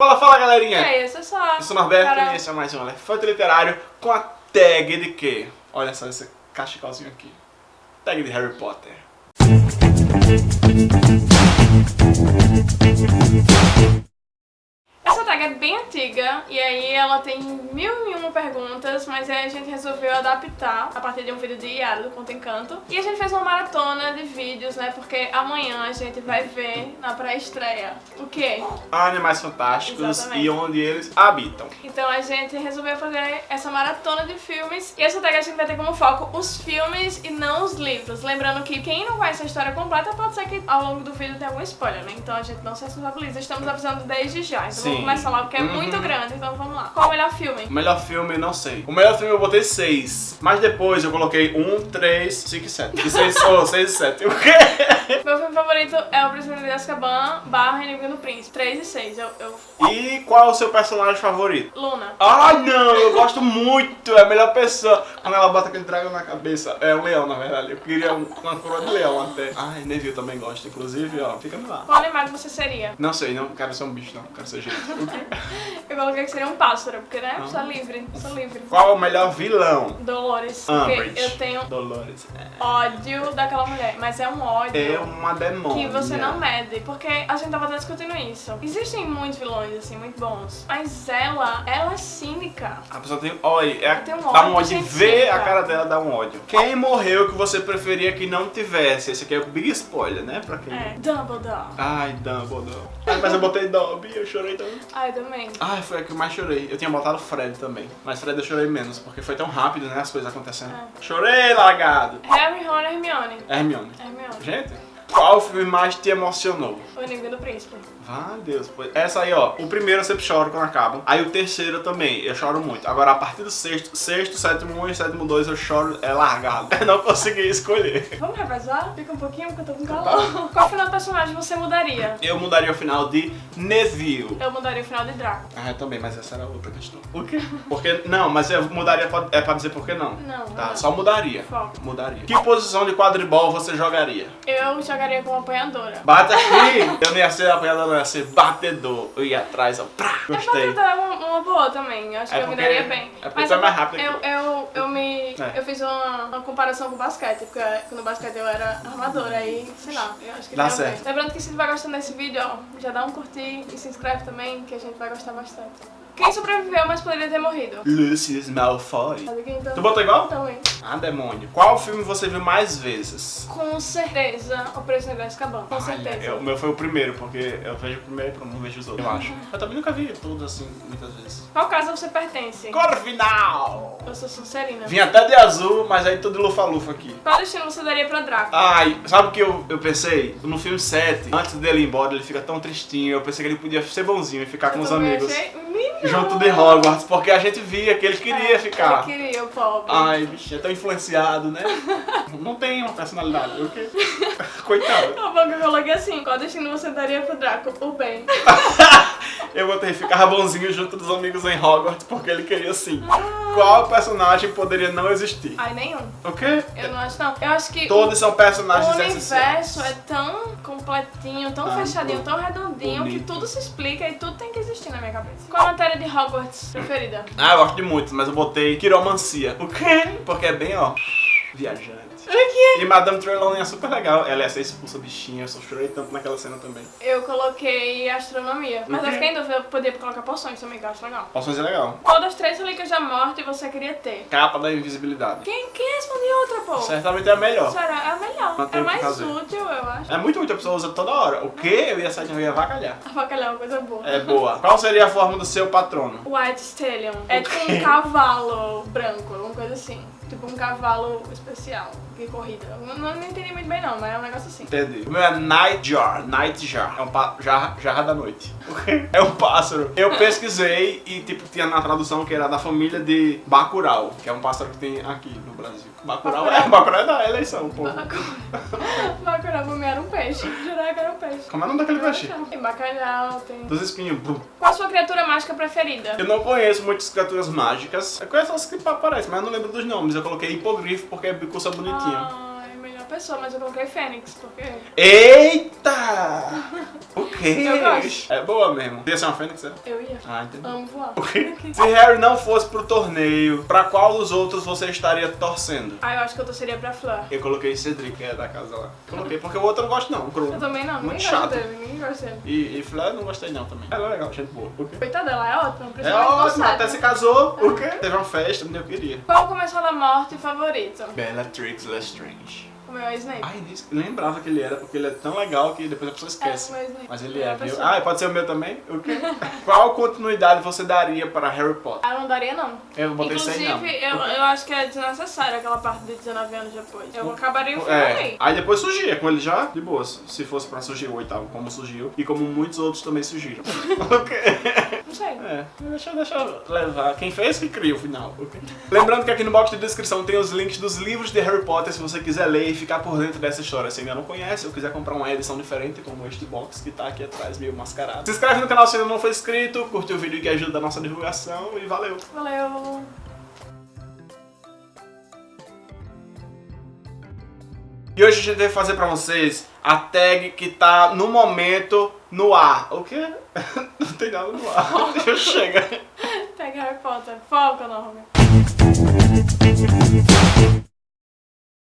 Fala, fala galerinha! E aí, eu sou só. Eu sou o Norberto Carol. e esse é mais um Elefante Literário com a tag de quê? Olha só esse cachecolzinho aqui. Tag de Harry Potter. Ela tem mil e uma perguntas, mas aí a gente resolveu adaptar a partir de um vídeo de Yara do Conto Encanto. E a gente fez uma maratona de vídeos, né? Porque amanhã a gente vai ver na pré-estreia o quê? Animais fantásticos Exatamente. e onde eles habitam. Então a gente resolveu fazer essa maratona de filmes e essa tag a gente vai ter como foco os filmes e não os livros. Lembrando que quem não conhece a história completa pode ser que ao longo do vídeo tenha algum spoiler, né? Então a gente não se responsabiliza. Estamos avisando desde já. Então Sim. vamos começar logo, porque é Uhum. muito grande. Então vamos lá. Qual o melhor filme? O melhor filme, não sei. O melhor filme eu botei 6. Mas depois eu coloquei 1, 3, 5 e 7. E 6 oh, 6 e 7. O quê? Meu filme favorito é O Prisioneiro de Azkaban barra Inimigo do Príncipe. 3 e 6. Eu, eu... E qual é o seu personagem favorito? Luna. Ai não, eu gosto muito, é a melhor pessoa. Quando ela bota aquele dragão na cabeça, é um leão na verdade. Eu queria um- uma coroa de leão até. Ai, Neville também gosta, inclusive, ó, fica lá. Qual animal você seria? Não sei, não quero ser um bicho, não, quero ser gente. Eu coloquei que seria um pássaro, porque né? Ah. Sou livre. Sou livre. Qual é o melhor vilão? Dolores. Porque Umbridge. eu tenho Dolores. ódio daquela mulher. Mas é um ódio. É uma demônia. Que você não mede, porque a gente tava até discutindo isso. Existem muitos vilões, assim, muito bons. Mas ela, ela é cínica. A pessoa tem. Olha, é, Tem um dá ódio um ódio. Ver cínica. a cara dela dá um ódio. Quem morreu que você preferia que não tivesse? Esse aqui é o big spoiler, né? Pra quem. É, Dumbledore. Ai, Dumbledore. Ai, mas eu botei Dobby, eu chorei tanto. Ai, também. Ai, foi a que eu mais chorei. Eu tinha botado Fred também. Mas Fred eu chorei menos, porque foi tão rápido, né? As coisas acontecendo. É. Chorei, largado. Harry, Ron e Hermione. Hermione. Hermione. Gente, qual filme mais te emocionou? O Inimigo do Príncipe. Vá, Deus. pois- Essa aí, ó. O primeiro eu sempre choro quando acaba. Aí o terceiro também, eu choro muito. Agora, a partir do sexto, sexto, sétimo um e sétimo dois, eu choro é largado. Eu não consegui escolher. Vamos revezar? Fica um pouquinho, porque eu tô com calor. Qual final do personagem você mudaria? Eu mudaria o final de Neville. Eu mudaria o final de Draco. Ah, eu também, mas essa era outra questão. Por quê? Porque, não, mas eu mudaria, pra- é pra dizer por que não. Não, Tá, não. só mudaria. Foco. Mudaria. Que posição de quadribol você jogaria? Eu jogaria como apanhadora. Bate aqui! Eu não ia ser apanhador, não ia ser batedor. Eu ia atrás, ó. Prá, gostei. É uma, uma boa também. Eu acho É que eu me daria bem. é porque tu é mais rápido eu, eu, eu me. É. Eu fiz uma, uma comparação com o basquete, porque no basquete eu era armadora, aí, sei lá, eu acho que Dá certo. Lembrando que se tu vai gostando desse vídeo, ó, já dá um curtir e se inscreve também, que a gente vai gostar bastante. Quem sobreviveu, mas poderia ter morrido? Lucius Malfoy. Sabe quem então? Tu botou igual? Também. Ah, demônio. Qual filme você viu mais vezes? Com certeza, o Prisioneiro de Azkaban. Com Olha, certeza. eu- o meu foi o primeiro, porque eu vejo o primeiro e não vejo os outros, eu acho. Eu também nunca vi todos assim, muitas vezes. Qual casa você pertence? Cor final! Eu sou Sonserina. Vim até de azul, mas aí tudo lufa-lufa aqui. Qual destino você daria pra Draco? Ai, sabe o que eu, eu pensei? No filme 7, antes dele ir embora, ele fica tão tristinho. Eu pensei que ele podia ser bonzinho e ficar com Eu os também amigos. achei-! Junto de Hogwarts, porque a gente via que ele queria É, ficar. Ele queria, o pobre. Ai, bichinho, é tão influenciado, né? Não tem uma personalidade, o quê? Coitado. Tá bom que eu coloquei assim, qual destino você daria pro Draco? O bem. Eu botei ficar bonzinho junto dos amigos em Hogwarts porque ele queria sim. Qual personagem poderia não existir? Ai, nenhum. O quê? Eu não acho não. Eu acho que Todos são o personagens universo essenciais. é tão completinho, tão Ah, fechadinho, tão redondinho bonito. que tudo se explica e tudo tem que existir na minha cabeça. Qual a matéria de Hogwarts preferida? Ah, eu gosto de muitos, mas eu botei quiromancia. O quê? Porque é bem, ó, viajante. E Madame Trelawney é super legal. Ela ia ser expulsa bichinha, eu só chorei tanto naquela cena também. Eu coloquei astronomia. Mas O eu quê? fiquei em dúvida, eu poderia colocar poções também, que eu acho legal. Poções é legal. Qual das três relíquias da morte você queria ter? Capa da invisibilidade. Quem, quem respondeu outra, pô? Certamente é a melhor. Sério, é a melhor. Não É que mais útil, eu acho. É muito, muita pessoa usa toda hora. O quê? Eu ia sair de ia avacalhar. Avacalhar é uma coisa boa. É boa. Qual seria a forma do seu patrono? White Stallion. É tipo um cavalo branco, alguma coisa assim. Tipo um cavalo especial de corrida. Eu não, não entendi muito bem não, mas é um negócio assim. Entendi. O meu é Nightjar. Nightjar. É um pa... jarra, jarra da noite. É um pássaro. Eu pesquisei e, tipo, tinha na tradução que era da família de Bacurau, que é um pássaro que tem aqui no Brasil. Bacurau, Bacurau. é, Bacurau é da eleição, pô. Bacurau pra mim era um peixe. Jurava que era um peixe. Como é o nome daquele peixe? Tem bacalhau, tem... Dos espinhos. Qual a sua criatura mágica preferida? Eu não conheço muitas criaturas mágicas. Eu conheço as que aparecem, mas eu não lembro dos nomes. Eu coloquei hipogrifo porque é bicuça bonitinho. Ai, melhor pessoa, mas eu coloquei Fênix, porque Eita! O quê? Eu gosto. É boa mesmo. Ia ser uma fênix, é? eu ia. Ah, entendi. Amo voar. O quê? Se Harry não fosse pro torneio, pra qual dos outros você estaria torcendo? Ah, eu acho que eu torceria pra Fleur. Eu coloquei Cedric, que é da casa lá. Coloquei porque o outro eu não gosto não, o Krull. Eu também não, Muito ninguém chato. gosta dele, ninguém gosta dele. E, e Fleur eu não gostei não também. Ela é legal, gente boa. O quê? Coitada dela, é ótima, É ótimo, até se casou. O quê? Teve uma festa, eu queria. Qual começou da morte favorito? Bellatrix Lestrange. O meu é Snape. Ai, lembrava que ele era, porque ele é tão legal que depois a pessoa esquece. É, o meu Snape. Mas ele Melhor é, viu? Ah, pode ser o meu também? O quê? Qual continuidade você daria para Harry Potter? Ah, eu não daria não. Eu botei 100 não. Inclusive, eu, eu acho que é desnecessário aquela parte de 19 anos depois. Eu acabaria o filme É, aí. aí depois surgia com ele já, de boas. Se fosse pra surgir o oitavo, como surgiu. E como muitos outros também surgiram. ok. Não sei. É, deixa, deixa eu levar. Quem fez que cria o final. Lembrando que aqui no box de descrição tem os links dos livros de Harry Potter se você quiser ler e ficar por dentro dessa história. Se ainda não conhece ou quiser comprar uma edição diferente, como este box que tá aqui atrás, meio mascarado. Se inscreve no canal se ainda não for inscrito, curte o vídeo que ajuda a nossa divulgação e valeu! Valeu. E hoje a gente vai fazer pra vocês a tag que tá no momento no ar. O quê? Não tem nada no ar. Chega. Pega Harry Potter. Foca, Norman.